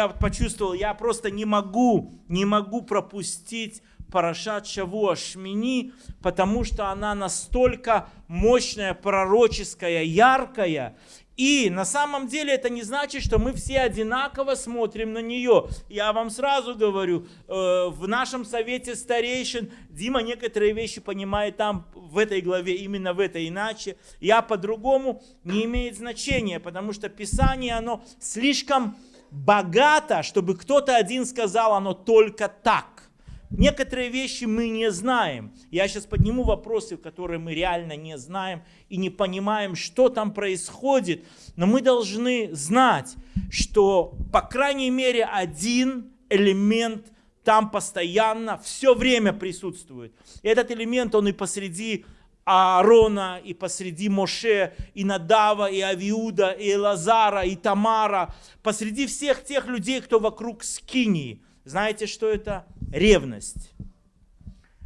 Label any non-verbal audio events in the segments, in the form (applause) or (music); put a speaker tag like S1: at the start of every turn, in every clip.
S1: я почувствовал, я просто не могу, не могу пропустить Парашат Шавуа Шмини, потому что она настолько мощная, пророческая, яркая, и на самом деле это не значит, что мы все одинаково смотрим на нее. Я вам сразу говорю, э, в нашем совете старейшин Дима некоторые вещи понимает там в этой главе, именно в этой иначе. Я по-другому не имеет значения, потому что Писание, оно слишком богато, чтобы кто-то один сказал, оно только так. Некоторые вещи мы не знаем. Я сейчас подниму вопросы, которые мы реально не знаем и не понимаем, что там происходит. Но мы должны знать, что по крайней мере один элемент там постоянно, все время присутствует. И этот элемент, он и посреди Аарона, и посреди Моше, и Надава, и Авиуда, и Лазара, и Тамара, посреди всех тех людей, кто вокруг Скинии – знаете, что это? Ревность.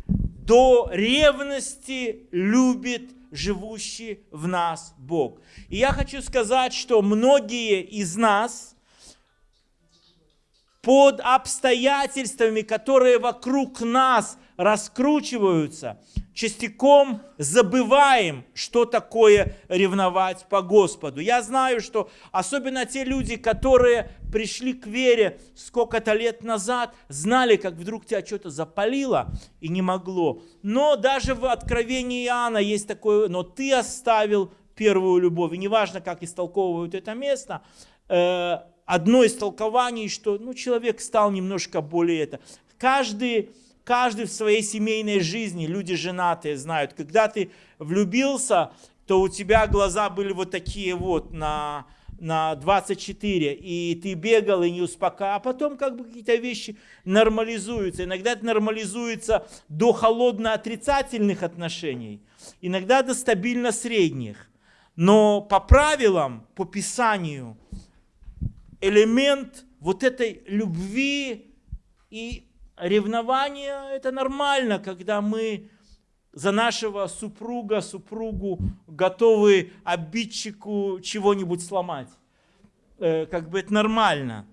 S1: До ревности любит живущий в нас Бог. И я хочу сказать, что многие из нас под обстоятельствами, которые вокруг нас раскручиваются, частиком забываем, что такое ревновать по Господу. Я знаю, что особенно те люди, которые пришли к вере сколько-то лет назад, знали, как вдруг тебя что-то запалило и не могло. Но даже в Откровении Иоанна есть такое, но ты оставил первую любовь. И неважно, как истолковывают это место, э, одно из толкований, что ну, человек стал немножко более это. Каждый каждый в своей семейной жизни, люди женатые знают, когда ты влюбился, то у тебя глаза были вот такие вот на, на 24, и ты бегал и не успокаивал, а потом как бы какие-то вещи нормализуются. Иногда это нормализуется до холодно-отрицательных отношений, иногда до стабильно-средних. Но по правилам, по Писанию, элемент вот этой любви и ревнование – это нормально, когда мы за нашего супруга, супругу готовы обидчику чего-нибудь сломать. Э, как бы это нормально.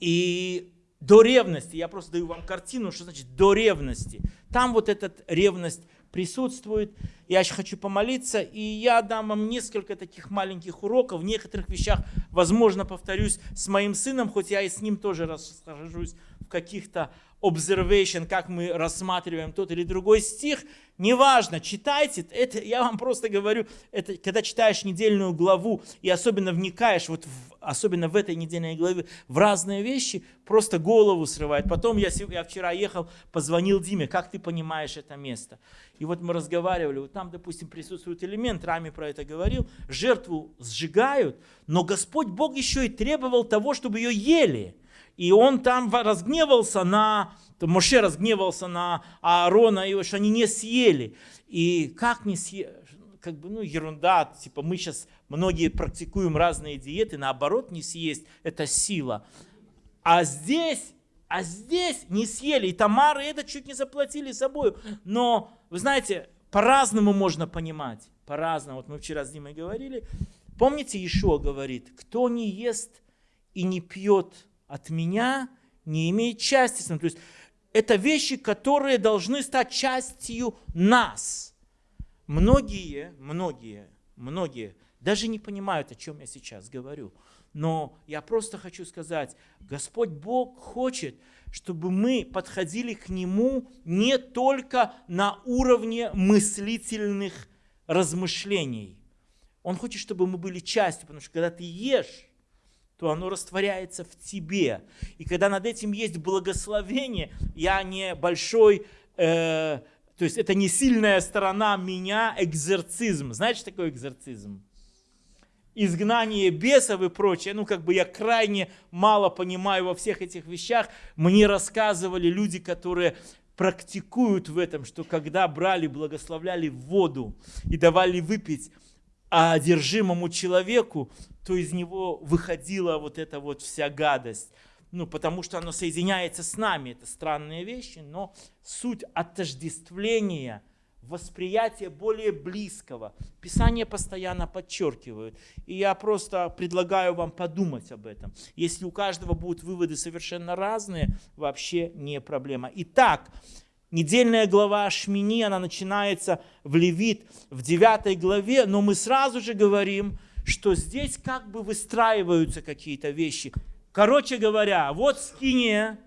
S1: И до ревности, я просто даю вам картину, что значит до ревности. Там вот эта ревность присутствует. Я еще хочу помолиться, и я дам вам несколько таких маленьких уроков. В некоторых вещах, возможно, повторюсь с моим сыном, хоть я и с ним тоже расскажусь в каких-то observation, как мы рассматриваем тот или другой стих, неважно, читайте, это, я вам просто говорю, это, когда читаешь недельную главу и особенно вникаешь, вот в, особенно в этой недельной главе, в разные вещи, просто голову срывает. Потом я, я вчера ехал, позвонил Диме, как ты понимаешь это место? И вот мы разговаривали, вот там, допустим, присутствует элемент, Рами про это говорил, жертву сжигают, но Господь Бог еще и требовал того, чтобы ее ели. И он там разгневался на, Моше разгневался на Аарона, и что они не съели. И как не съели? Как бы, ну, ерунда, типа мы сейчас, многие практикуем разные диеты, наоборот, не съесть, это сила. А здесь, а здесь не съели, и Тамары это чуть не заплатили собой. Но, вы знаете, по-разному можно понимать, по-разному. Вот мы вчера с Димой говорили, помните, Ишуа говорит, кто не ест и не пьет от меня не имеет части. То есть это вещи, которые должны стать частью нас. Многие, многие, многие даже не понимают, о чем я сейчас говорю. Но я просто хочу сказать, Господь Бог хочет, чтобы мы подходили к Нему не только на уровне мыслительных размышлений. Он хочет, чтобы мы были частью, потому что когда ты ешь, то оно растворяется в тебе. И когда над этим есть благословение, я не большой, э, то есть это не сильная сторона меня, экзорцизм. Знаете, что такое экзорцизм? изгнание бесов и прочее, ну как бы я крайне мало понимаю во всех этих вещах. Мне рассказывали люди, которые практикуют в этом, что когда брали, благословляли воду и давали выпить одержимому человеку, то из него выходила вот эта вот вся гадость. Ну, потому что оно соединяется с нами, это странные вещи, но суть отождествления восприятия более близкого. Писание постоянно подчеркивает. И я просто предлагаю вам подумать об этом. Если у каждого будут выводы совершенно разные, вообще не проблема. Итак, недельная глава Шмини, она начинается в Левит в 9 главе, но мы сразу же говорим, что здесь как бы выстраиваются какие-то вещи. Короче говоря, вот скиния,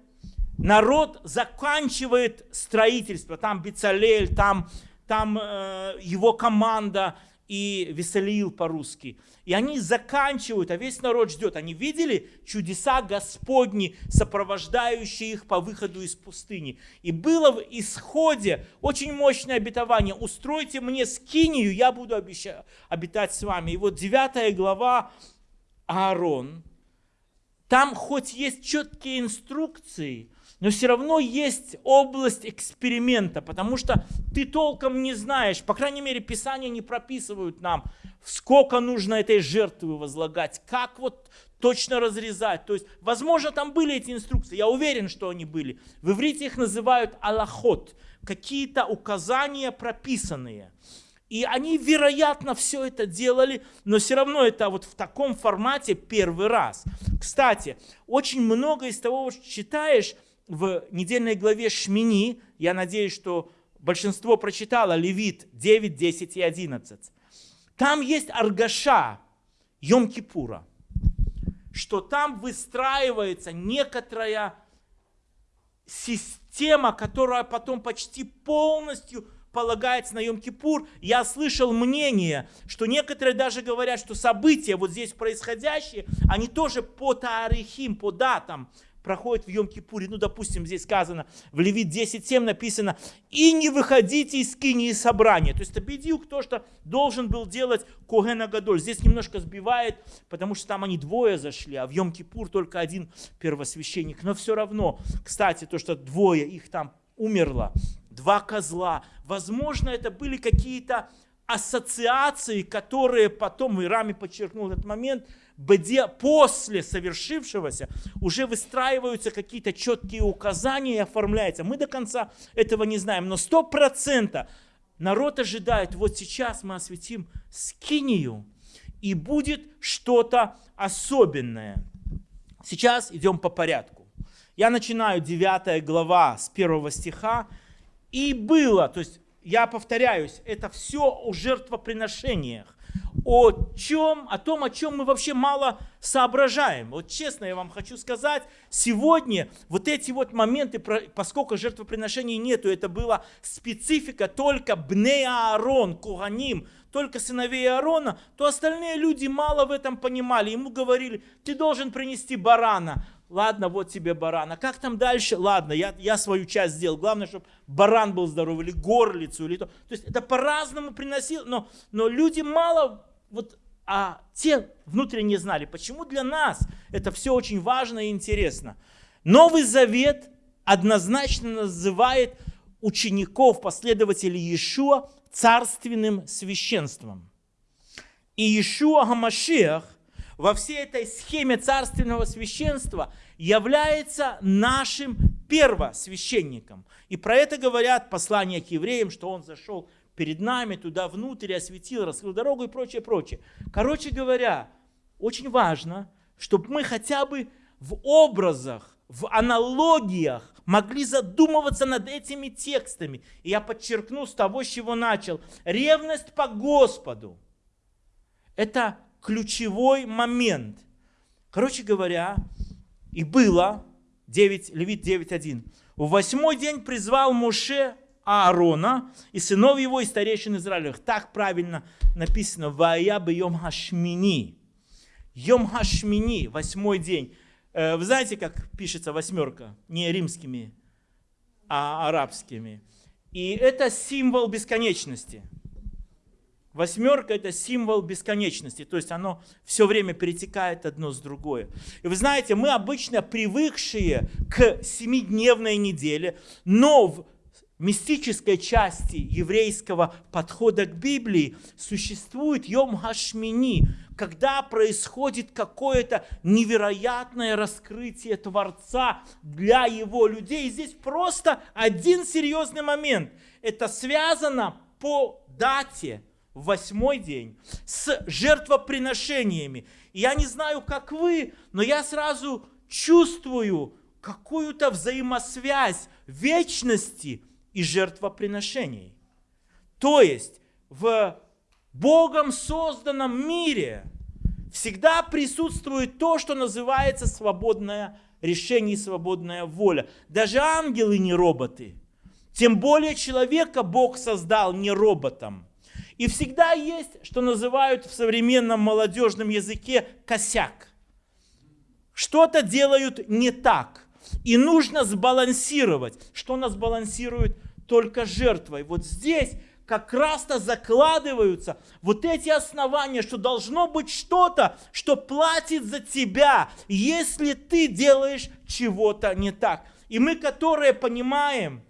S1: народ заканчивает строительство, там Бицалель, там там э, его команда и Веселиил по-русски. И они заканчивают, а весь народ ждет. Они видели чудеса Господни, сопровождающие их по выходу из пустыни. И было в исходе очень мощное обетование. Устройте мне скинию, я буду обитать с вами. И вот 9 глава Аарон, там хоть есть четкие инструкции, но все равно есть область эксперимента, потому что ты толком не знаешь, по крайней мере, Писания не прописывают нам, сколько нужно этой жертвы возлагать, как вот точно разрезать. То есть, возможно, там были эти инструкции, я уверен, что они были. В иврите их называют аллахот, какие-то указания прописанные. И они, вероятно, все это делали, но все равно это вот в таком формате первый раз. Кстати, очень много из того, что читаешь, в недельной главе Шмини, я надеюсь, что большинство прочитало Левит 9, 10 и 11. Там есть Аргаша Йом-Кипура, что там выстраивается некоторая система, которая потом почти полностью полагается на Йом-Кипур. Я слышал мнение, что некоторые даже говорят, что события вот здесь происходящие, они тоже по таарихим, по датам, проходит в Йом-Кипуре, ну, допустим, здесь сказано, в Левит 10.7 написано, «И не выходите из скинии собрания». То есть это бедюк, то, что должен был делать Когена Гадоль. Здесь немножко сбивает, потому что там они двое зашли, а в Йом-Кипур только один первосвященник. Но все равно, кстати, то, что двое их там умерло, два козла, возможно, это были какие-то ассоциации, которые потом, и Рами подчеркнул этот момент, после совершившегося уже выстраиваются какие-то четкие указания и оформляются. Мы до конца этого не знаем, но сто процентов народ ожидает, вот сейчас мы осветим скинию, и будет что-то особенное. Сейчас идем по порядку. Я начинаю 9 глава с 1 стиха. И было, то есть я повторяюсь, это все о жертвоприношениях о чем, о том, о чем мы вообще мало соображаем. Вот честно я вам хочу сказать, сегодня вот эти вот моменты, поскольку жертвоприношений нету, это была специфика только Бне Аарон, Куганим, только сыновей Аарона, то остальные люди мало в этом понимали. Ему говорили, ты должен принести барана. Ладно, вот тебе баран. А как там дальше? Ладно, я, я свою часть сделал. Главное, чтобы баран был здоров, или горлицу, или то. То есть это по-разному приносил, но, но люди мало, вот, а те внутренне знали, почему для нас это все очень важно и интересно. Новый Завет однозначно называет учеников, последователей Иешуа царственным священством. И Иешуа Гамашиах во всей этой схеме царственного священства является нашим первосвященником. И про это говорят послания к евреям, что он зашел перед нами туда внутрь, осветил, раскрыл дорогу и прочее, прочее. Короче говоря, очень важно, чтобы мы хотя бы в образах, в аналогиях могли задумываться над этими текстами. И я подчеркну с того, с чего начал. Ревность по Господу – это ключевой момент. Короче говоря, и было, 9, Левит 9.1, в восьмой день призвал Муше Аарона и сынов его и старейшин Израилевых. Так правильно написано, Вая бы Йом Хашмини. Йом Хашмини, восьмой день. Э, вы знаете, как пишется восьмерка? Не римскими, а арабскими. И это символ бесконечности. Восьмерка – это символ бесконечности, то есть оно все время перетекает одно с другое. И вы знаете, мы обычно привыкшие к семидневной неделе, но в мистической части еврейского подхода к Библии существует Йом Хашмини, когда происходит какое-то невероятное раскрытие Творца для его людей. И здесь просто один серьезный момент. Это связано по дате, в восьмой день, с жертвоприношениями. Я не знаю, как вы, но я сразу чувствую какую-то взаимосвязь вечности и жертвоприношений. То есть в Богом созданном мире всегда присутствует то, что называется свободное решение и свободная воля. Даже ангелы не роботы. Тем более человека Бог создал не роботом. И всегда есть, что называют в современном молодежном языке, косяк. Что-то делают не так. И нужно сбалансировать. Что нас балансирует? Только жертвой. Вот здесь как раз-то закладываются вот эти основания, что должно быть что-то, что платит за тебя, если ты делаешь чего-то не так. И мы, которые понимаем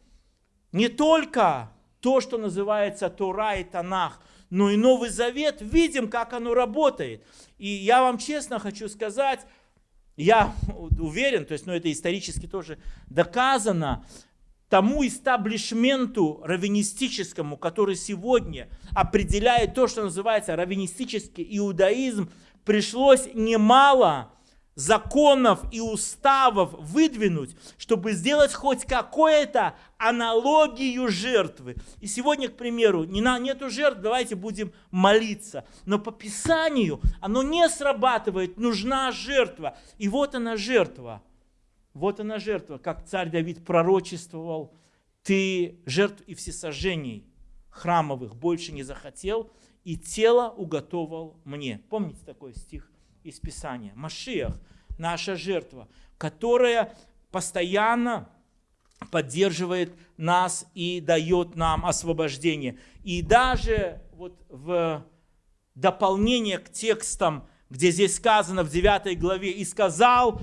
S1: не только то, что называется Тора и Танах, но и Новый Завет, видим, как оно работает. И я вам честно хочу сказать, я уверен, то есть, ну, это исторически тоже доказано, тому истаблишменту раввинистическому, который сегодня определяет то, что называется раввинистический иудаизм, пришлось немало законов и уставов выдвинуть, чтобы сделать хоть какую-то аналогию жертвы. И сегодня, к примеру, не на, нету жертв, давайте будем молиться. Но по Писанию оно не срабатывает, нужна жертва. И вот она жертва – вот она жертва, как царь Давид пророчествовал, ты жертв и всесожжений храмовых больше не захотел, и тело уготовал мне. Помните такой стих из Писания? Машиах, наша жертва, которая постоянно поддерживает нас и дает нам освобождение. И даже вот в дополнение к текстам, где здесь сказано в 9 главе, «И сказал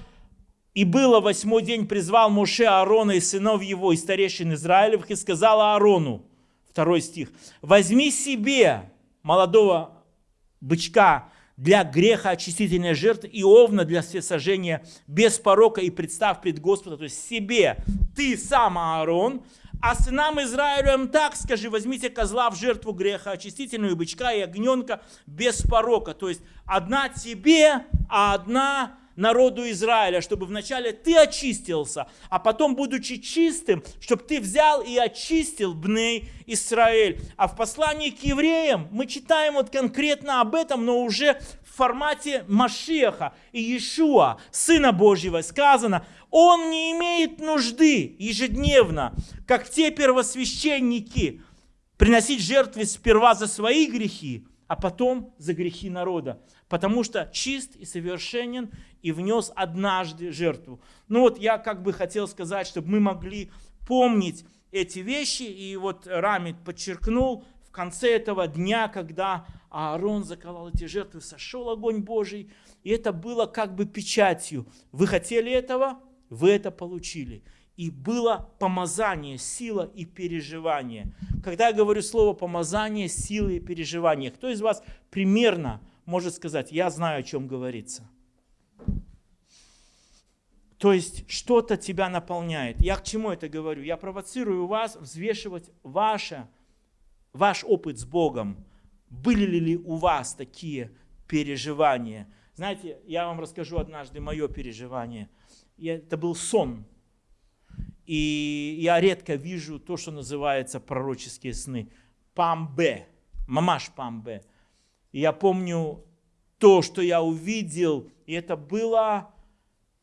S1: и было восьмой день, призвал Моше Аарона и сынов его, и старейшин Израилевых, и сказал Аарону, второй стих, возьми себе молодого бычка для греха очистительной жертвы и овна для всесожжения без порока и представь пред Господа, то есть себе, ты сам Аарон, а сынам Израилем так скажи, возьмите козла в жертву греха очистительную, бычка и огненка без порока, то есть одна тебе, а одна народу Израиля, чтобы вначале ты очистился, а потом, будучи чистым, чтобы ты взял и очистил Бней Израиль. А в послании к евреям мы читаем вот конкретно об этом, но уже в формате Машеха и Иешуа, Сына Божьего, сказано, он не имеет нужды ежедневно, как те первосвященники, приносить жертвы сперва за свои грехи, а потом за грехи народа потому что чист и совершенен и внес однажды жертву. Ну вот я как бы хотел сказать, чтобы мы могли помнить эти вещи, и вот Рамит подчеркнул, в конце этого дня, когда Аарон заколол эти жертвы, сошел огонь Божий, и это было как бы печатью. Вы хотели этого? Вы это получили. И было помазание, сила и переживание. Когда я говорю слово помазание, сила и переживание, кто из вас примерно может сказать, я знаю, о чем говорится. То есть что-то тебя наполняет. Я к чему это говорю? Я провоцирую вас взвешивать ваше, ваш опыт с Богом. Были ли у вас такие переживания? Знаете, я вам расскажу однажды мое переживание. Это был сон. И я редко вижу то, что называется пророческие сны. Памбе, мамаш памбе. И я помню то, что я увидел, и это было,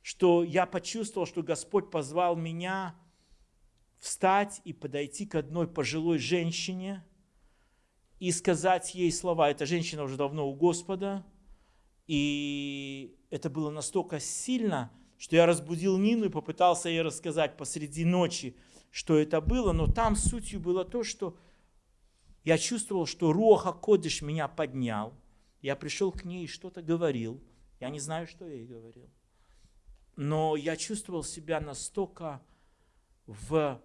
S1: что я почувствовал, что Господь позвал меня встать и подойти к одной пожилой женщине и сказать ей слова. Эта женщина уже давно у Господа, и это было настолько сильно, что я разбудил Нину и попытался ей рассказать посреди ночи, что это было, но там сутью было то, что я чувствовал, что Руаха Кодыш меня поднял. Я пришел к ней и что-то говорил. Я не знаю, что я ей говорил. Но я чувствовал себя настолько в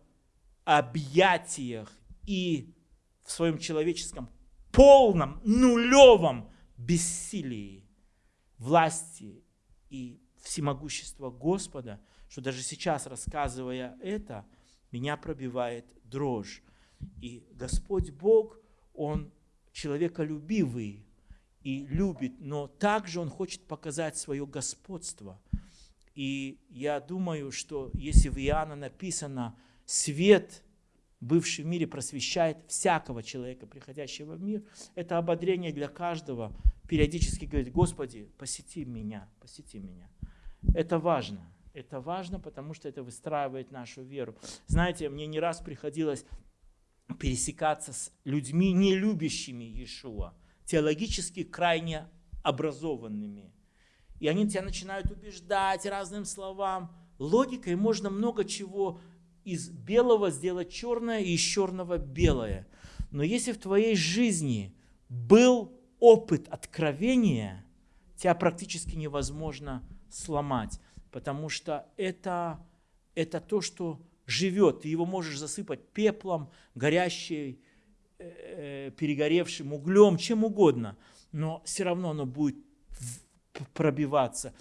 S1: объятиях и в своем человеческом полном, нулевом бессилии власти и всемогущества Господа, что даже сейчас, рассказывая это, меня пробивает дрожь. И Господь Бог, он человеколюбивый и любит, но также он хочет показать свое господство. И я думаю, что если в Иоанна написано «свет, бывший в мире, просвещает всякого человека, приходящего в мир», это ободрение для каждого периодически говорить «Господи, посети меня, посети меня». Это важно. Это важно, потому что это выстраивает нашу веру. Знаете, мне не раз приходилось пересекаться с людьми, не любящими Иешуа, теологически крайне образованными. И они тебя начинают убеждать разным словам. Логикой можно много чего из белого сделать черное и из черного белое. Но если в твоей жизни был опыт откровения, тебя практически невозможно сломать, потому что это, это то, что живет. Ты его можешь засыпать пеплом, горящей, э, перегоревшим углем, чем угодно, но все равно оно будет пробиваться.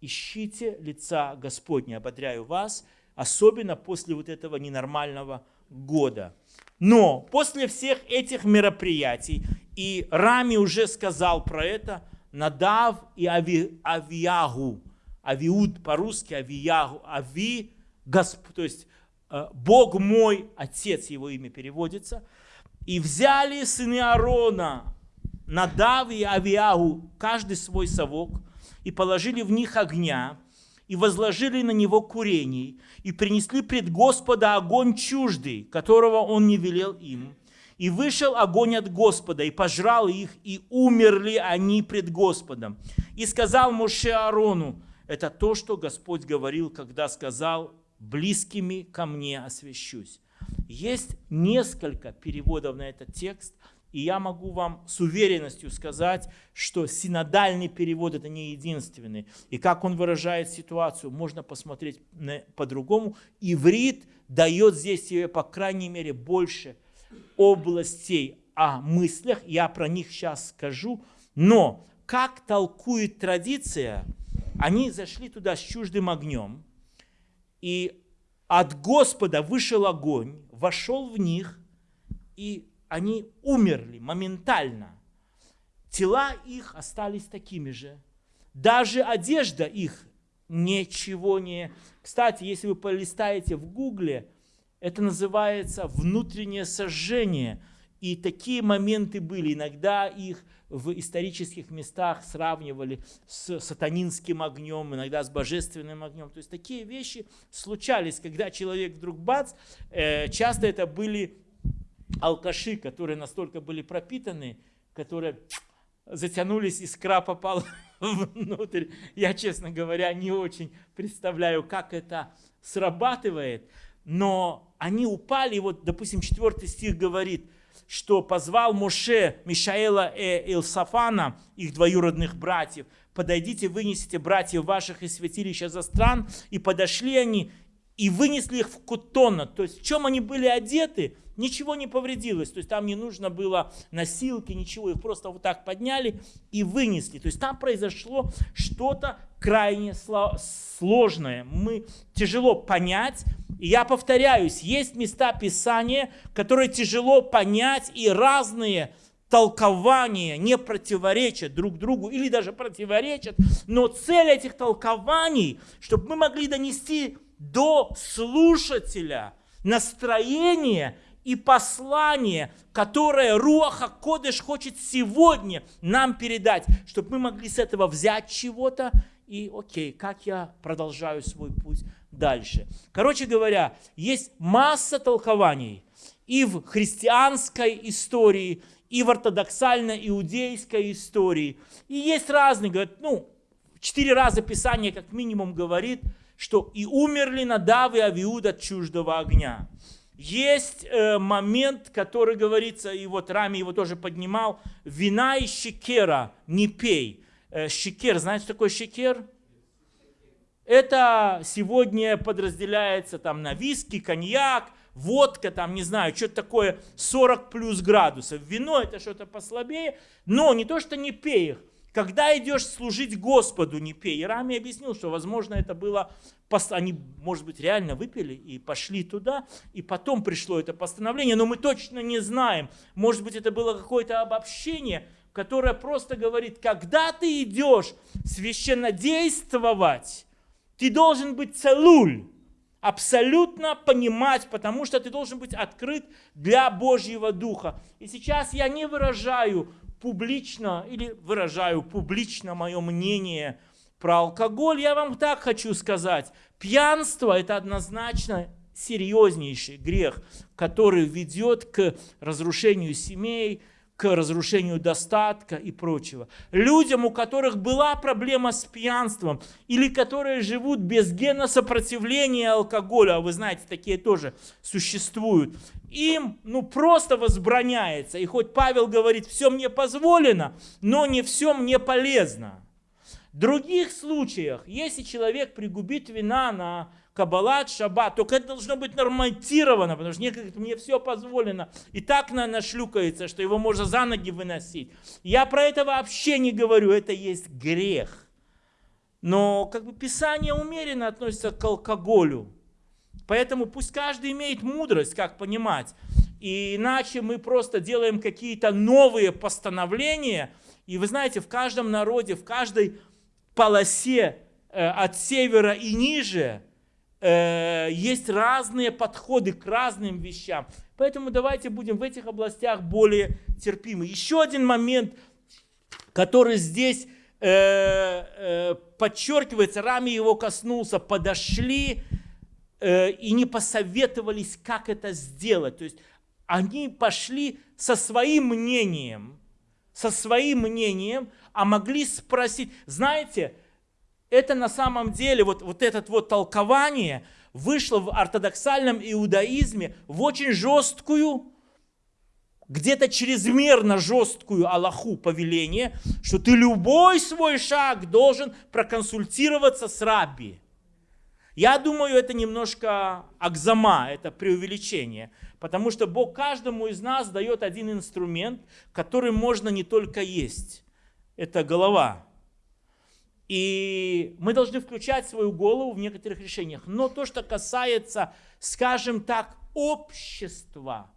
S1: Ищите лица Господня, ободряю вас, особенно после вот этого ненормального года. Но после всех этих мероприятий, и Рами уже сказал про это, Надав и Ави, Авиуд по-русски, Авиягу, Ави, Госп, то есть э, Бог мой, Отец его имя переводится, и взяли сыны Аарона, Надав и Авиагу, каждый свой совок, и положили в них огня, и возложили на него курений, и принесли пред Господа огонь чуждый, которого он не велел им. И вышел огонь от Господа, и пожрал их, и умерли они пред Господом. И сказал Моше Аарону, это то, что Господь говорил, когда сказал, близкими ко мне освящусь. Есть несколько переводов на этот текст, и я могу вам с уверенностью сказать, что синодальный перевод это не единственный. И как он выражает ситуацию, можно посмотреть по-другому. Иврит дает здесь себе, по крайней мере, больше областей о мыслях. Я про них сейчас скажу. Но как толкует традиция, они зашли туда с чуждым огнем, и от Господа вышел огонь, вошел в них, и они умерли моментально. Тела их остались такими же. Даже одежда их ничего не... Кстати, если вы полистаете в гугле, это называется внутреннее сожжение. И такие моменты были. Иногда их в исторических местах сравнивали с сатанинским огнем, иногда с божественным огнем. То есть такие вещи случались, когда человек вдруг бац, э, часто это были алкаши, которые настолько были пропитаны, которые затянулись, искра попала (laughs) внутрь. Я, честно говоря, не очень представляю, как это срабатывает, но они упали, вот, допустим, четвертый стих говорит, что позвал Моше Мишаэла и Илсафана, их двоюродных братьев, подойдите, вынесите братьев ваших из святилища за стран, и подошли они, и вынесли их в Кутона. То есть в чем они были одеты, ничего не повредилось. То есть там не нужно было носилки, ничего. Их просто вот так подняли и вынесли. То есть там произошло что-то крайне сложное. Мы тяжело понять. И я повторяюсь, есть места Писания, которые тяжело понять и разные толкования не противоречат друг другу или даже противоречат, но цель этих толкований, чтобы мы могли донести до слушателя настроение и послание, которое Руаха Кодыш хочет сегодня нам передать, чтобы мы могли с этого взять чего-то и, окей, как я продолжаю свой путь дальше. Короче говоря, есть масса толкований и в христианской истории, и в ортодоксально-иудейской истории. И есть разные, говорят, ну, четыре раза Писание как минимум говорит – что и умерли Надав и Авиуд от чуждого огня. Есть э, момент, который говорится, и вот Рами его тоже поднимал, вина и щекера не пей. Э, щекер, знаете, что такое щекер? Это сегодня подразделяется там на виски, коньяк, водка, там, не знаю, что-то такое 40 плюс градусов. Вино это что-то послабее, но не то, что не пей их, Когда идешь служить Господу, не пей. И Рами объяснил, что, возможно, это было, они, может быть, реально выпили и пошли туда, и потом пришло это постановление, но мы точно не знаем. Может быть, это было какое-то обобщение, которое просто говорит, когда ты идешь священно действовать, ты должен быть целуль, абсолютно понимать, потому что ты должен быть открыт для Божьего Духа. И сейчас я не выражаю публично или выражаю публично мое мнение про алкоголь, я вам так хочу сказать. Пьянство – это однозначно серьезнейший грех, который ведет к разрушению семей, к разрушению достатка и прочего. Людям, у которых была проблема с пьянством, или которые живут без гена сопротивления алкоголю, а вы знаете, такие тоже существуют, им ну, просто возбраняется. И хоть Павел говорит, все мне позволено, но не все мне полезно. В других случаях, если человек пригубит вина на каббалат, шаббат, только это должно быть норматировано, потому что некоторые мне все позволено. И так на нашлюкается, что его можно за ноги выносить. Я про это вообще не говорю, это есть грех. Но как бы Писание умеренно относится к алкоголю. Поэтому пусть каждый имеет мудрость, как понимать. И иначе мы просто делаем какие-то новые постановления. И вы знаете, в каждом народе, в каждой полосе э, от севера и ниже – э, есть разные подходы к разным вещам. Поэтому давайте будем в этих областях более терпимы. Еще один момент, который здесь э, э, подчеркивается, Рами его коснулся, подошли э, и не посоветовались, как это сделать. То есть они пошли со своим мнением, со своим мнением, а могли спросить, знаете, это на самом деле, вот, вот это вот толкование вышло в ортодоксальном иудаизме в очень жесткую, где-то чрезмерно жесткую Аллаху повеление, что ты любой свой шаг должен проконсультироваться с рабби. Я думаю, это немножко акзама, это преувеличение, потому что Бог каждому из нас дает один инструмент, который можно не только есть. Это голова. И мы должны включать свою голову в некоторых решениях. Но то, что касается, скажем так, общества,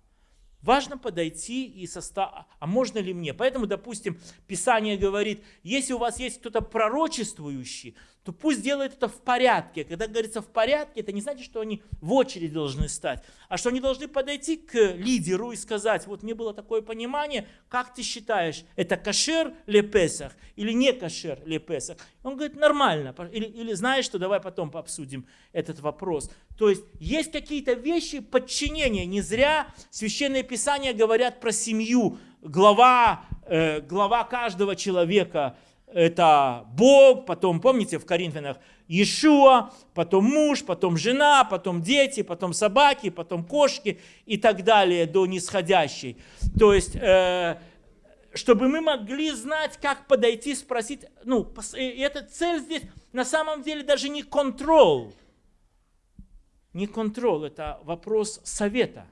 S1: важно подойти и составить, а можно ли мне? Поэтому, допустим, Писание говорит, если у вас есть кто-то пророчествующий, то пусть делает это в порядке. Когда говорится в порядке, это не значит, что они в очередь должны стать, а что они должны подойти к лидеру и сказать, вот мне было такое понимание, как ты считаешь, это кашер ли Песах или не кашер ли Песах? Он говорит, нормально. Или, или знаешь что, давай потом обсудим этот вопрос. То есть есть какие-то вещи подчинения. Не зря священные писания говорят про семью. Глава, э, глава каждого человека – это Бог, потом, помните, в Коринфянах Иешуа, потом муж, потом жена, потом дети, потом собаки, потом кошки и так далее до нисходящей. То есть, э, чтобы мы могли знать, как подойти, спросить, ну, эта цель здесь на самом деле даже не контроль, не контроль, это вопрос совета.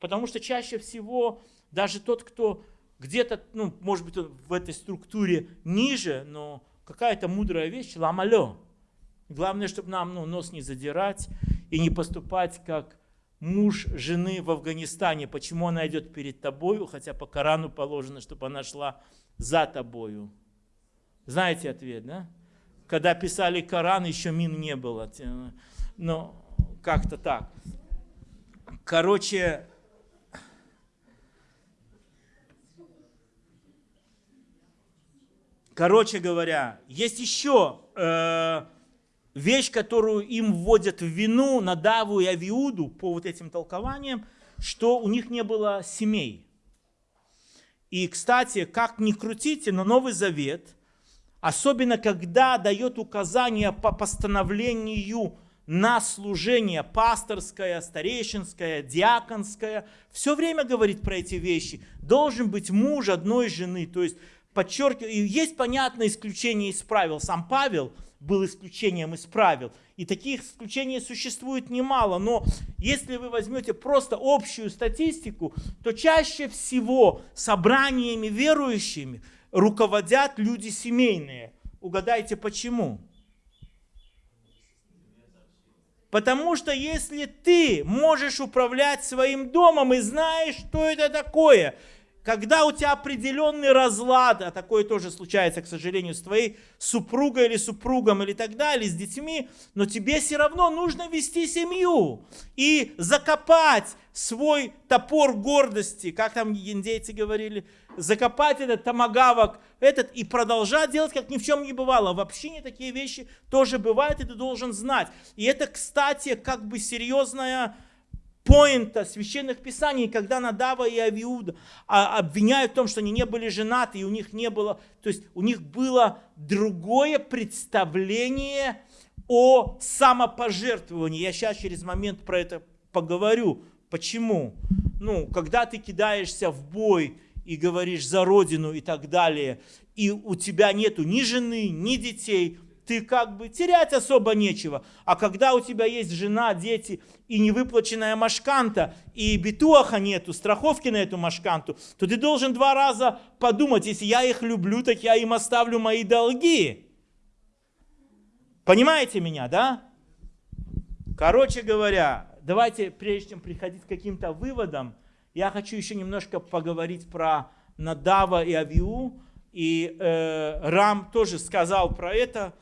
S1: Потому что чаще всего даже тот, кто где-то, ну, может быть, в этой структуре ниже, но какая-то мудрая вещь, ламалё. Главное, чтобы нам ну, нос не задирать и не поступать как муж жены в Афганистане. Почему она идет перед тобою, хотя по Корану положено, чтобы она шла за тобою. Знаете ответ, да? Когда писали Коран, еще мин не было. Но как-то так. Короче, Короче говоря, есть еще э, вещь, которую им вводят в вину Надаву и Авиуду по вот этим толкованиям, что у них не было семей. И, кстати, как ни крутите, но Новый Завет, особенно когда дает указания по постановлению на служение пасторское, старейшинское, диаконское, все время говорит про эти вещи. Должен быть муж одной жены, то есть подчеркиваю, и есть понятное исключение из правил. Сам Павел был исключением из правил. И таких исключений существует немало. Но если вы возьмете просто общую статистику, то чаще всего собраниями верующими руководят люди семейные. Угадайте почему? Потому что если ты можешь управлять своим домом и знаешь, что это такое, когда у тебя определенный разлад, а такое тоже случается, к сожалению, с твоей супругой или супругом или так далее, с детьми, но тебе все равно нужно вести семью и закопать свой топор гордости, как там индейцы говорили, закопать этот томагавок, этот и продолжать делать, как ни в чем не бывало. В общине такие вещи тоже бывают, и ты должен знать. И это, кстати, как бы серьезная поинта священных писаний, когда Надава и Авиуда обвиняют в том, что они не были женаты, и у них не было, то есть у них было другое представление о самопожертвовании. Я сейчас через момент про это поговорю. Почему? Ну, когда ты кидаешься в бой и говоришь за родину и так далее, и у тебя нету ни жены, ни детей, ты как бы терять особо нечего. А когда у тебя есть жена, дети и невыплаченная машканта, и битуаха нету, страховки на эту машканту, то ты должен два раза подумать, если я их люблю, так я им оставлю мои долги. Понимаете меня, да? Короче говоря, давайте, прежде чем приходить к каким-то выводам, я хочу еще немножко поговорить про Надава и Авиу. И э, Рам тоже сказал про это.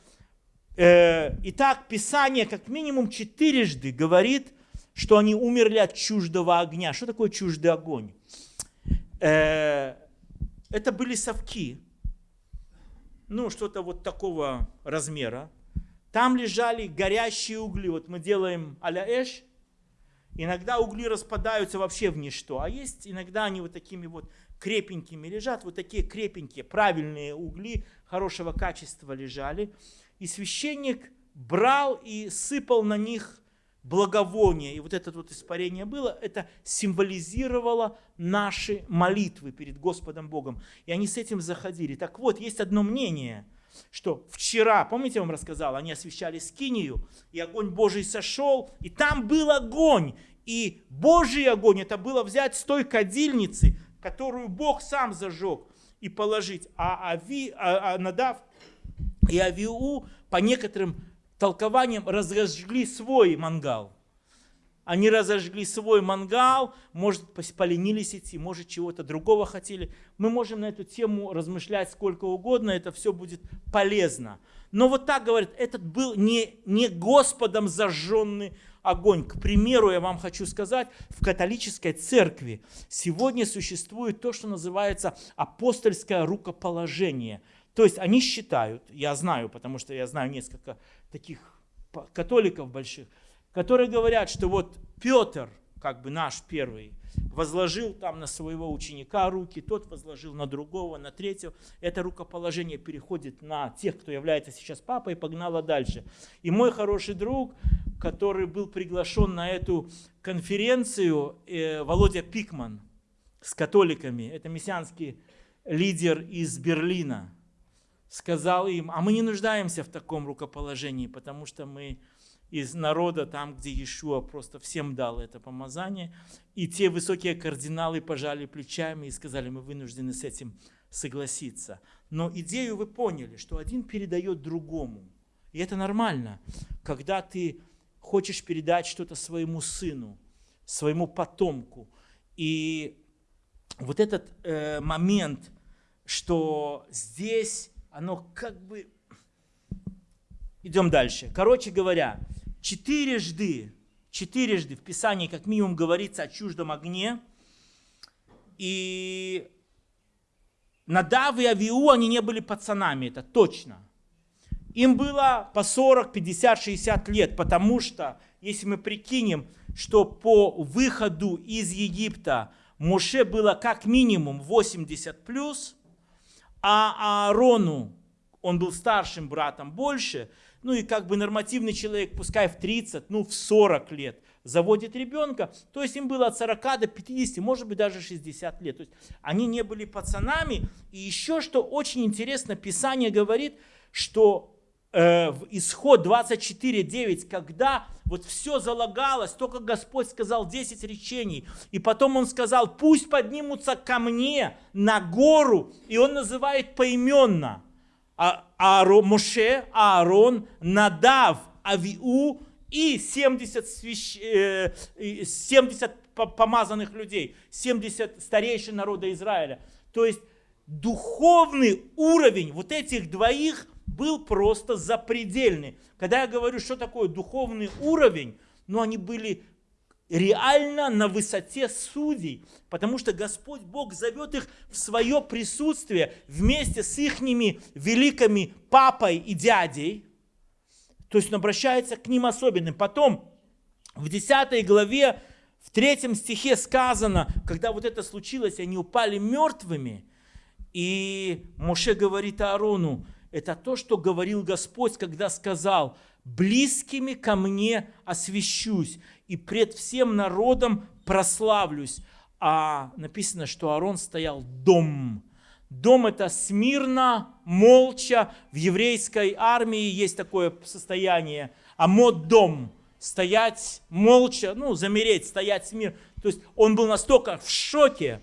S1: Э, итак, Писание как минимум четырежды говорит, что они умерли от чуждого огня. Что такое чуждый огонь? Э, это были совки, ну, что-то вот такого размера. Там лежали горящие угли. Вот мы делаем а эш. Иногда угли распадаются вообще в ничто. А есть иногда они вот такими вот крепенькими лежат. Вот такие крепенькие, правильные угли хорошего качества лежали. И священник брал и сыпал на них благовоние. И вот это вот испарение было, это символизировало наши молитвы перед Господом Богом. И они с этим заходили. Так вот, есть одно мнение, что вчера, помните, я вам рассказал, они освещали скинию, и огонь Божий сошел, и там был огонь. И Божий огонь, это было взять с той кадильницы, которую Бог сам зажег, и положить. А, Ави, а, а Надав и Авиу по некоторым толкованиям разожгли свой мангал. Они разожгли свой мангал, может, поленились идти, может, чего-то другого хотели. Мы можем на эту тему размышлять сколько угодно, это все будет полезно. Но вот так говорят, этот был не, не Господом зажженный огонь. К примеру, я вам хочу сказать, в католической церкви сегодня существует то, что называется апостольское рукоположение – то есть они считают, я знаю, потому что я знаю несколько таких католиков больших, которые говорят, что вот Петр, как бы наш первый, возложил там на своего ученика руки, тот возложил на другого, на третьего. Это рукоположение переходит на тех, кто является сейчас папой, и погнало дальше. И мой хороший друг, который был приглашен на эту конференцию, э, Володя Пикман с католиками, это мессианский лидер из Берлина, сказал им, а мы не нуждаемся в таком рукоположении, потому что мы из народа, там, где Иешуа просто всем дал это помазание. И те высокие кардиналы пожали плечами и сказали, мы вынуждены с этим согласиться. Но идею вы поняли, что один передает другому. И это нормально, когда ты хочешь передать что-то своему сыну, своему потомку. И вот этот э, момент, что здесь оно как бы... Идем дальше. Короче говоря, четырежды, четырежды в Писании как минимум говорится о чуждом огне. И Надав и Авиу, они не были пацанами, это точно. Им было по 40, 50, 60 лет, потому что, если мы прикинем, что по выходу из Египта Моше было как минимум 80 плюс, а Аарону, он был старшим братом больше, ну и как бы нормативный человек, пускай в 30, ну в 40 лет, заводит ребенка, то есть им было от 40 до 50, может быть даже 60 лет. То есть они не были пацанами. И еще что очень интересно, Писание говорит, что э, в исход 24.9, когда вот все залагалось, только Господь сказал 10 речений, и потом Он сказал, пусть поднимутся ко мне на гору, и Он называет поименно а, Ааро, Моше, Аарон, Надав, Авиу и 70, свящ... 70 э, помазанных людей, 70 старейшин народа Израиля. То есть духовный уровень вот этих двоих был просто запредельный. Когда я говорю, что такое духовный уровень, ну они были реально на высоте судей, потому что Господь Бог зовет их в свое присутствие вместе с ихними великими папой и дядей, то есть он обращается к ним особенным. Потом в 10 главе, в 3 стихе сказано, когда вот это случилось, они упали мертвыми, и Моше говорит Аарону, это то, что говорил Господь, когда сказал, близкими ко мне освящусь, и пред всем народом прославлюсь. А написано, что Аарон стоял дом. Дом это смирно, молча. В еврейской армии есть такое состояние. А мод дом. Стоять молча, ну, замереть, стоять смирно. То есть он был настолько в шоке.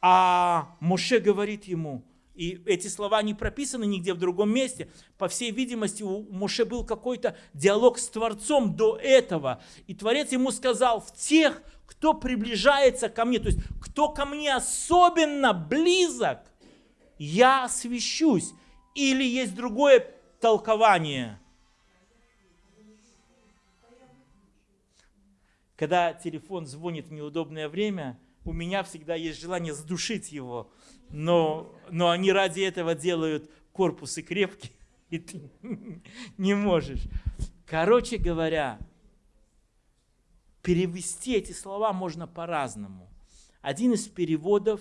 S1: А Моше говорит ему, и эти слова не прописаны нигде в другом месте. По всей видимости, у Моше был какой-то диалог с Творцом до этого. И Творец ему сказал, в тех, кто приближается ко мне, то есть кто ко мне особенно близок, я освящусь. Или есть другое толкование. Когда телефон звонит в неудобное время, у меня всегда есть желание задушить его – но, но они ради этого делают корпусы крепкие, (laughs) и ты не можешь. Короче говоря, перевести эти слова можно по-разному. Один из переводов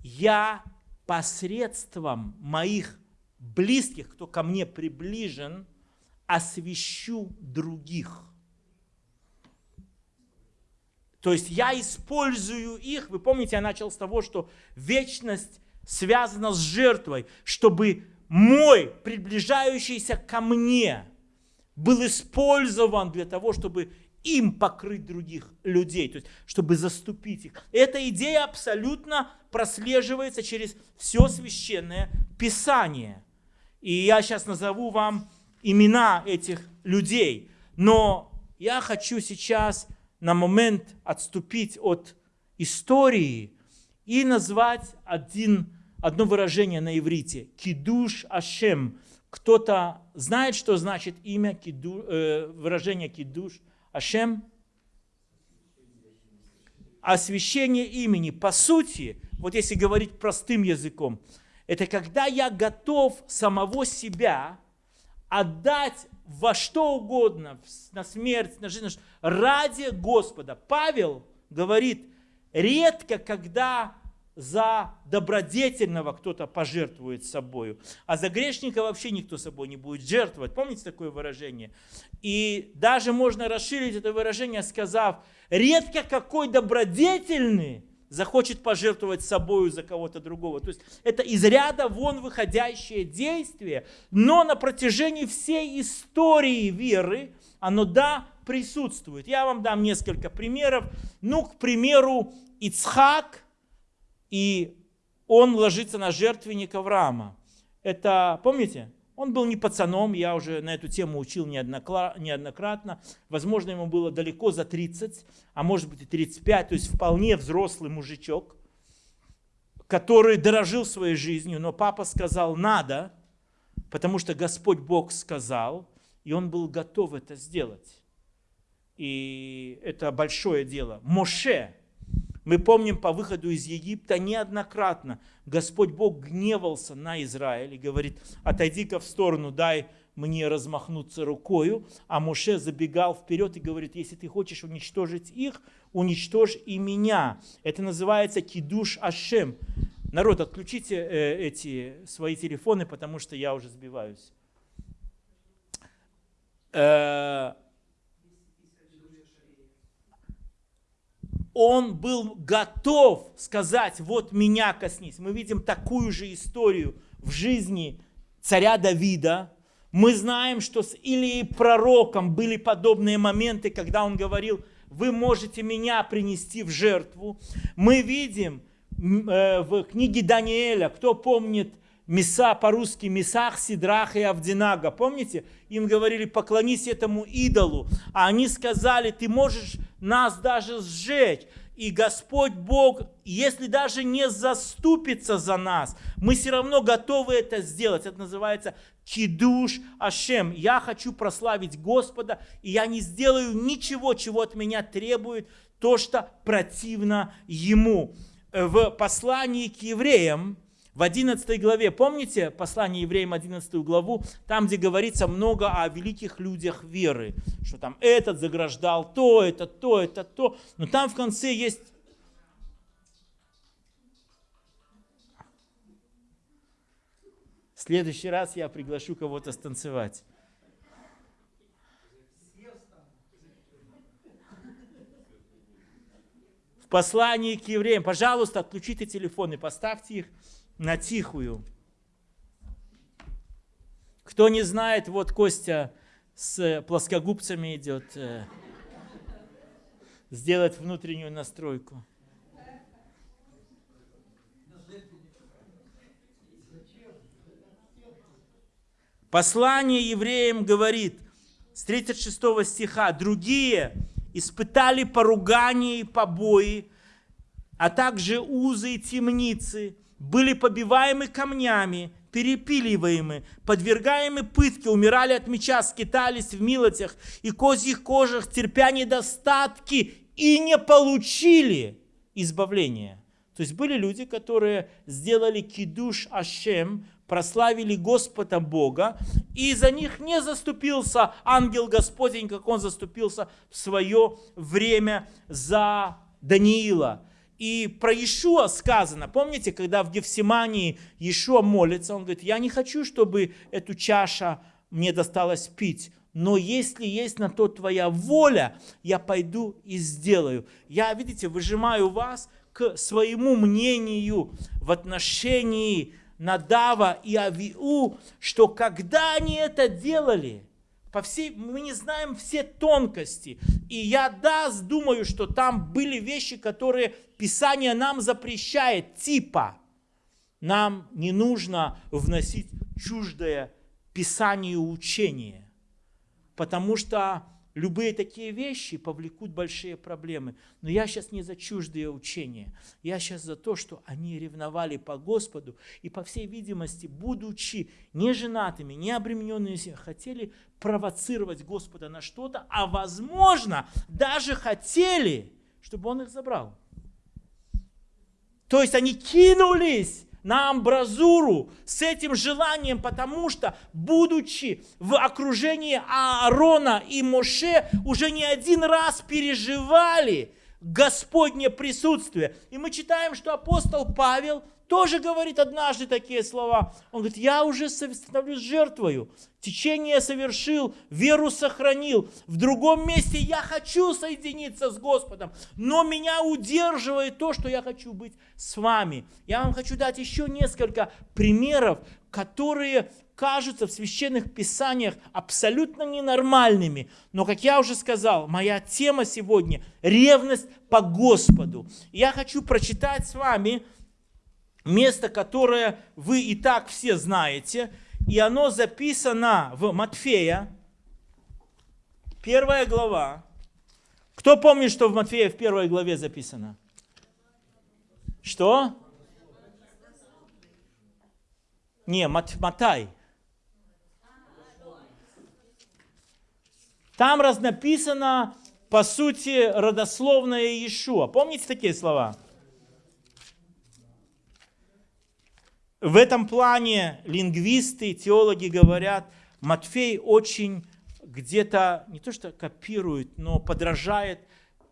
S1: «Я посредством моих близких, кто ко мне приближен, освящу других». То есть я использую их. Вы помните, я начал с того, что вечность связана с жертвой, чтобы мой, приближающийся ко мне, был использован для того, чтобы им покрыть других людей, то есть чтобы заступить их. Эта идея абсолютно прослеживается через все священное писание. И я сейчас назову вам имена этих людей. Но я хочу сейчас на момент отступить от истории и назвать один, одно выражение на иврите. Кидуш Ашем. Кто-то знает, что значит имя, киду, э, выражение кидуш Ашем? Освящение имени. По сути, вот если говорить простым языком, это когда я готов самого себя отдать во что угодно, на смерть, на жизнь, ради Господа. Павел говорит, редко когда за добродетельного кто-то пожертвует собою, а за грешника вообще никто собой не будет жертвовать. Помните такое выражение? И даже можно расширить это выражение, сказав, редко какой добродетельный захочет пожертвовать собою за кого-то другого. То есть это из ряда вон выходящее действие, но на протяжении всей истории веры оно, да, присутствует. Я вам дам несколько примеров. Ну, к примеру, Ицхак, и он ложится на жертвенник Авраама. Это, помните, он был не пацаном, я уже на эту тему учил неоднократно. Возможно, ему было далеко за 30, а может быть и 35, то есть вполне взрослый мужичок, который дорожил своей жизнью, но папа сказал «надо», потому что Господь Бог сказал, и он был готов это сделать. И это большое дело. Моше, мы помним по выходу из Египта неоднократно Господь Бог гневался на Израиль и говорит, отойди-ка в сторону, дай мне размахнуться рукою. А Моше забегал вперед и говорит, если ты хочешь уничтожить их, уничтожь и меня. Это называется кидуш ашем. Народ, отключите э, эти свои телефоны, потому что я уже сбиваюсь. Э, он был готов сказать, вот меня коснись. Мы видим такую же историю в жизни царя Давида. Мы знаем, что с Илией пророком были подобные моменты, когда он говорил, вы можете меня принести в жертву. Мы видим э, в книге Даниэля, кто помнит, Меса по-русски, Месах, Сидрах и Авдинага. Помните? Им говорили, поклонись этому идолу. А они сказали, ты можешь нас даже сжечь. И Господь Бог, если даже не заступится за нас, мы все равно готовы это сделать. Это называется кидуш Ашем. Я хочу прославить Господа, и я не сделаю ничего, чего от меня требует то, что противно Ему. В послании к евреям, в 11 главе, помните послание евреям 11 главу, там, где говорится много о великих людях веры, что там этот заграждал то, это то, это то, но там в конце есть В следующий раз я приглашу кого-то станцевать. В послании к евреям, пожалуйста, отключите телефоны, поставьте их на тихую. Кто не знает, вот Костя с плоскогубцами идет э, сделать внутреннюю настройку. Послание евреям говорит с 36 стиха, другие испытали поругание и побои, а также узы и темницы, были побиваемы камнями, перепиливаемы, подвергаемы пытке, умирали от меча, скитались в милотях и козьих кожах, терпя недостатки и не получили избавления. То есть были люди, которые сделали кидуш Ашем, прославили Господа Бога, и за них не заступился ангел Господень, как он заступился в свое время за Даниила. И про Иешуа сказано, помните, когда в Гефсимании Иешуа молится, он говорит, я не хочу, чтобы эту чаша мне досталось пить, но если есть на то твоя воля, я пойду и сделаю. Я, видите, выжимаю вас к своему мнению в отношении Надава и Авиу, что когда они это делали, по всей, мы не знаем все тонкости. И я, да, думаю, что там были вещи, которые Писание нам запрещает, типа, нам не нужно вносить чуждое Писанию учение, потому что Любые такие вещи повлекут большие проблемы. Но я сейчас не за чуждые учения. Я сейчас за то, что они ревновали по Господу и, по всей видимости, будучи не женатыми, не обремененными, хотели провоцировать Господа на что-то, а возможно, даже хотели, чтобы Он их забрал. То есть они кинулись на амбразуру с этим желанием, потому что, будучи в окружении Аарона и Моше, уже не один раз переживали Господне присутствие. И мы читаем, что апостол Павел – тоже говорит однажды такие слова. Он говорит, я уже становлюсь жертвою, течение совершил, веру сохранил. В другом месте я хочу соединиться с Господом, но меня удерживает то, что я хочу быть с вами. Я вам хочу дать еще несколько примеров, которые кажутся в священных писаниях абсолютно ненормальными. Но, как я уже сказал, моя тема сегодня – ревность по Господу. Я хочу прочитать с вами место, которое вы и так все знаете, и оно записано в Матфея, первая глава. Кто помнит, что в Матфея в первой главе записано? Что? Не, Мат, Матай. Там раз написано, по сути, родословное Иешуа. Помните такие слова? В этом плане лингвисты, теологи говорят, Матфей очень где-то не то что копирует, но подражает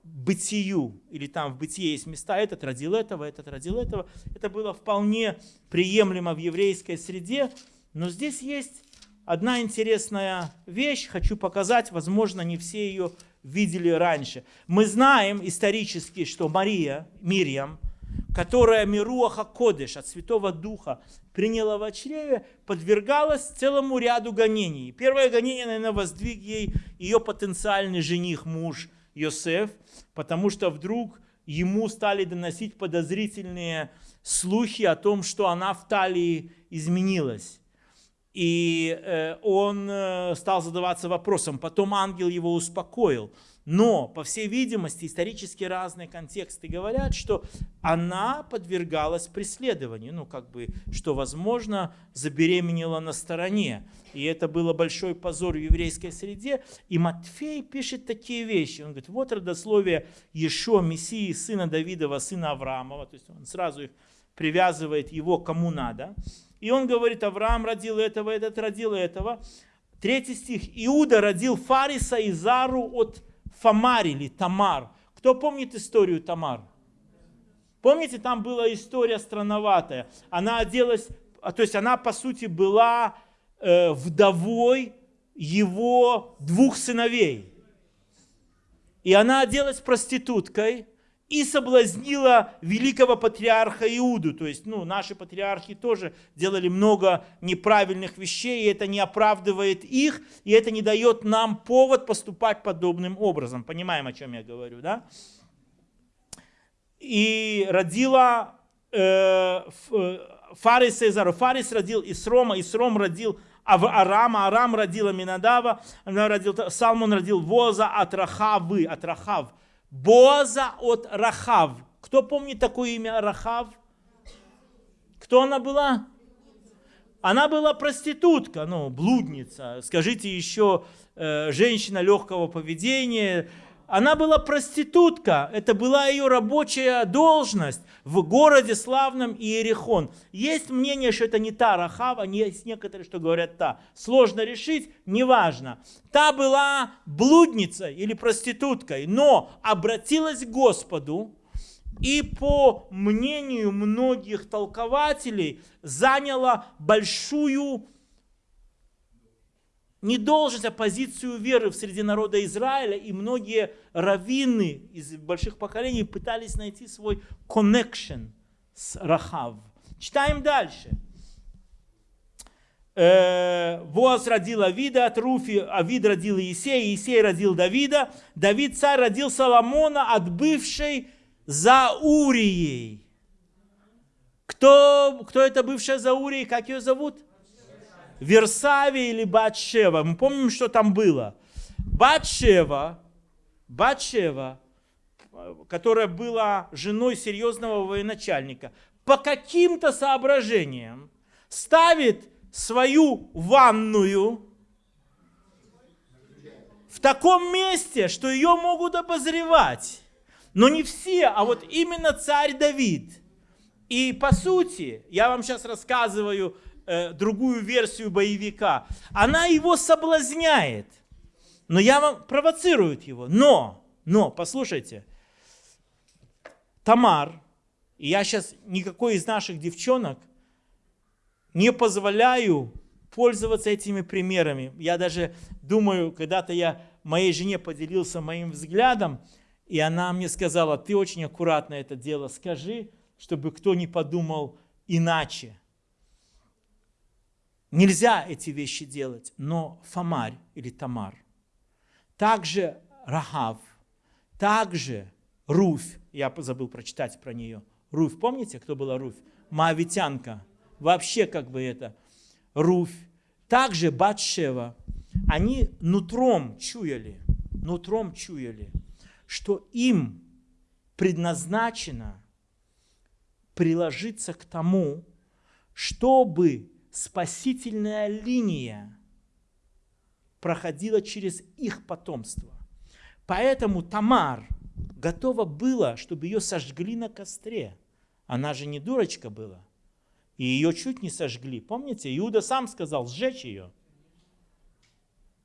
S1: бытию, или там в бытие есть места, этот родил этого, этот родил этого. Это было вполне приемлемо в еврейской среде, но здесь есть одна интересная вещь, хочу показать, возможно, не все ее видели раньше. Мы знаем исторически, что Мария, Мирьям, которая Мируаха Кодыш от Святого Духа приняла в чреве, подвергалась целому ряду гонений. Первое гонение, наверное, воздвиг ей ее потенциальный жених, муж Йосеф, потому что вдруг ему стали доносить подозрительные слухи о том, что она в талии изменилась. И э, он э, стал задаваться вопросом. Потом ангел его успокоил. Но, по всей видимости, исторически разные контексты говорят, что она подвергалась преследованию. Ну, как бы, что, возможно, забеременела на стороне. И это было большой позор в еврейской среде. И Матфей пишет такие вещи. Он говорит, вот родословие Ешо, Мессии, сына Давидова, сына Авраамова. То есть он сразу их привязывает его кому надо. И он говорит, Авраам родил этого, этот родил этого. Третий стих. Иуда родил Фариса и Зару от Фамар или Тамар. Кто помнит историю Тамар? Помните, там была история странноватая. Она оделась, а, то есть она по сути была э, вдовой его двух сыновей. И она оделась проституткой, и соблазнила великого патриарха Иуду. То есть, ну, наши патриархи тоже делали много неправильных вещей, и это не оправдывает их, и это не дает нам повод поступать подобным образом. Понимаем, о чем я говорю, да? И родила э, э Фарис Цезару. Фарис родил Исрома, Исром родил Арама, Арам родила Минадава, родил, Салмон родил Воза от Рахавы, от Рахав. Боаза от Рахав. Кто помнит такое имя Рахав? Кто она была? Она была проститутка, ну, блудница. Скажите еще, э, женщина легкого поведения, она была проститутка, это была ее рабочая должность в городе славном Иерихон. Есть мнение, что это не та Рахава, есть некоторые, что говорят та. Сложно решить, неважно. Та была блудницей или проституткой, но обратилась к Господу, и по мнению многих толкователей заняла большую не должен, а позицию веры в среди народа Израиля, и многие раввины из больших поколений пытались найти свой connection с Рахав. Читаем дальше. Э, Воз родил Авида от Руфи, Авид родил Иисея, Иисей родил Давида, Давид царь родил Соломона от бывшей Заурией. Кто, кто это бывшая Заурией, как ее зовут? Версаве или Батшева. Мы помним, что там было. Батшева, Батшева, которая была женой серьезного военачальника, по каким-то соображениям ставит свою ванную в таком месте, что ее могут обозревать. Но не все, а вот именно царь Давид. И по сути, я вам сейчас рассказываю э, другую версию боевика, она его соблазняет. Но я вам провоцирует его. Но, но, послушайте, Тамар, и я сейчас никакой из наших девчонок не позволяю пользоваться этими примерами. Я даже думаю, когда-то я моей жене поделился моим взглядом, и она мне сказала, ты очень аккуратно это дело скажи, чтобы кто не подумал иначе. Нельзя эти вещи делать, но Фомарь или Тамар, также Рахав, также Руфь, я забыл прочитать про нее. Руфь, помните, кто была Руфь? Моавитянка. Вообще как бы это. Руфь. Также Батшева. Они нутром чуяли, нутром чуяли, что им предназначено приложиться к тому, чтобы спасительная линия проходила через их потомство. Поэтому Тамар готова была, чтобы ее сожгли на костре. Она же не дурочка была. И ее чуть не сожгли. Помните, Иуда сам сказал сжечь ее.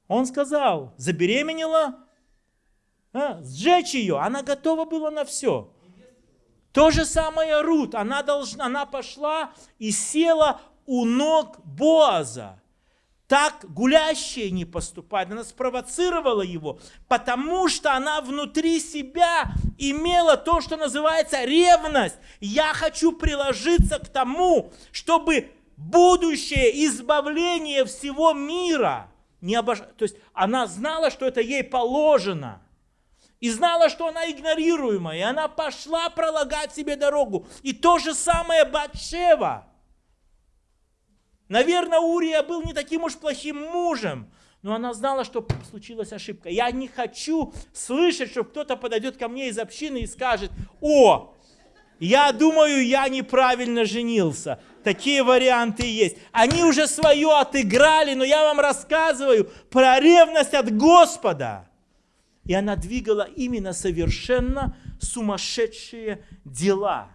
S1: Он сказал, забеременела, а, сжечь ее. Она готова была на все. То же самое Рут. Она, должна, она пошла и села у ног Боаза. Так гулящие не поступают. Она спровоцировала его, потому что она внутри себя имела то, что называется ревность. Я хочу приложиться к тому, чтобы будущее избавление всего мира не обож... То есть она знала, что это ей положено. И знала, что она игнорируемая. И она пошла пролагать себе дорогу. И то же самое Батшева. Наверное, Урия был не таким уж плохим мужем, но она знала, что случилась ошибка. Я не хочу слышать, что кто-то подойдет ко мне из общины и скажет, о, я думаю, я неправильно женился. Такие варианты есть. Они уже свое отыграли, но я вам рассказываю про ревность от Господа. И она двигала именно совершенно сумасшедшие дела.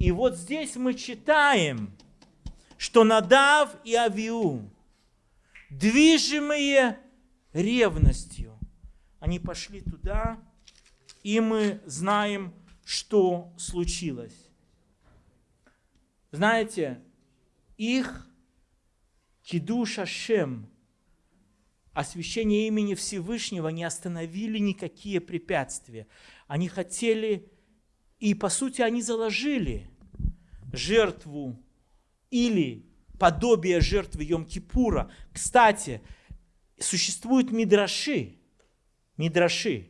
S1: И вот здесь мы читаем, что Надав и Авиу, движимые ревностью, они пошли туда, и мы знаем, что случилось. Знаете, их Кидуша Шем, освящение имени Всевышнего не остановили никакие препятствия. Они хотели, и по сути они заложили жертву или подобие жертвы Йом-Кипура. Кстати, существуют мидраши, мидраши,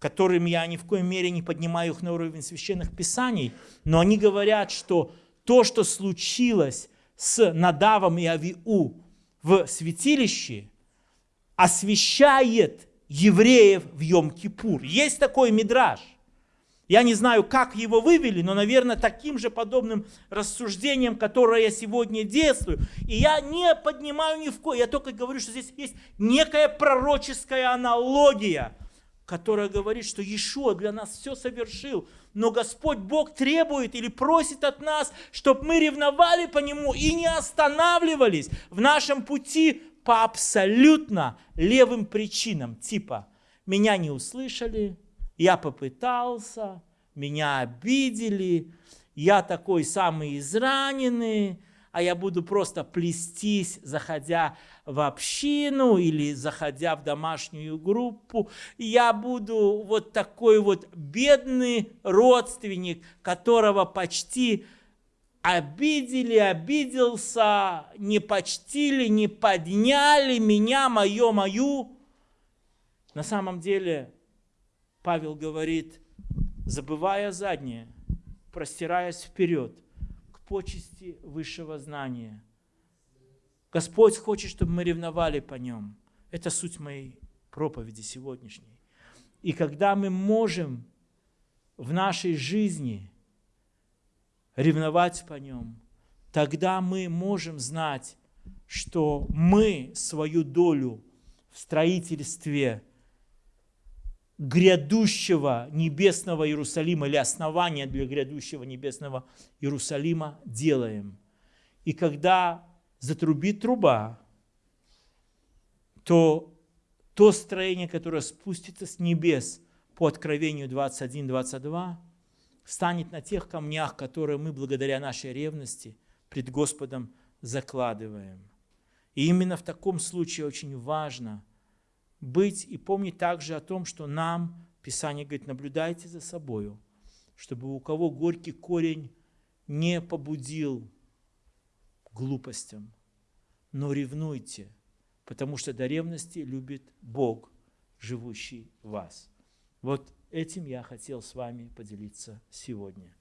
S1: которым я ни в коей мере не поднимаю их на уровень священных писаний, но они говорят, что то, что случилось с Надавом и Авиу в святилище, освящает евреев в Йом-Кипур. Есть такой мидраж. Я не знаю, как его вывели, но, наверное, таким же подобным рассуждением, которое я сегодня действую. И я не поднимаю ни в кое, я только говорю, что здесь есть некая пророческая аналогия, которая говорит, что Иешуа для нас все совершил, но Господь Бог требует или просит от нас, чтобы мы ревновали по Нему и не останавливались в нашем пути по абсолютно левым причинам, типа «меня не услышали», я попытался, меня обидели, я такой самый израненный, а я буду просто плестись, заходя в общину или заходя в домашнюю группу. Я буду вот такой вот бедный родственник, которого почти обидели, обиделся, не почтили, не подняли меня, мое, мою. На самом деле Павел говорит, забывая заднее, простираясь вперед к почести высшего знания. Господь хочет, чтобы мы ревновали по нем. Это суть моей проповеди сегодняшней. И когда мы можем в нашей жизни ревновать по нем, тогда мы можем знать, что мы свою долю в строительстве – грядущего небесного Иерусалима или основания для грядущего небесного Иерусалима делаем. И когда затрубит труба, то то строение, которое спустится с небес по Откровению 21-22, станет на тех камнях, которые мы благодаря нашей ревности пред Господом закладываем. И именно в таком случае очень важно – быть и помнить также о том, что нам, Писание говорит, наблюдайте за собою, чтобы у кого горький корень не побудил глупостям, но ревнуйте, потому что до ревности любит Бог, живущий в вас. Вот этим я хотел с вами поделиться сегодня.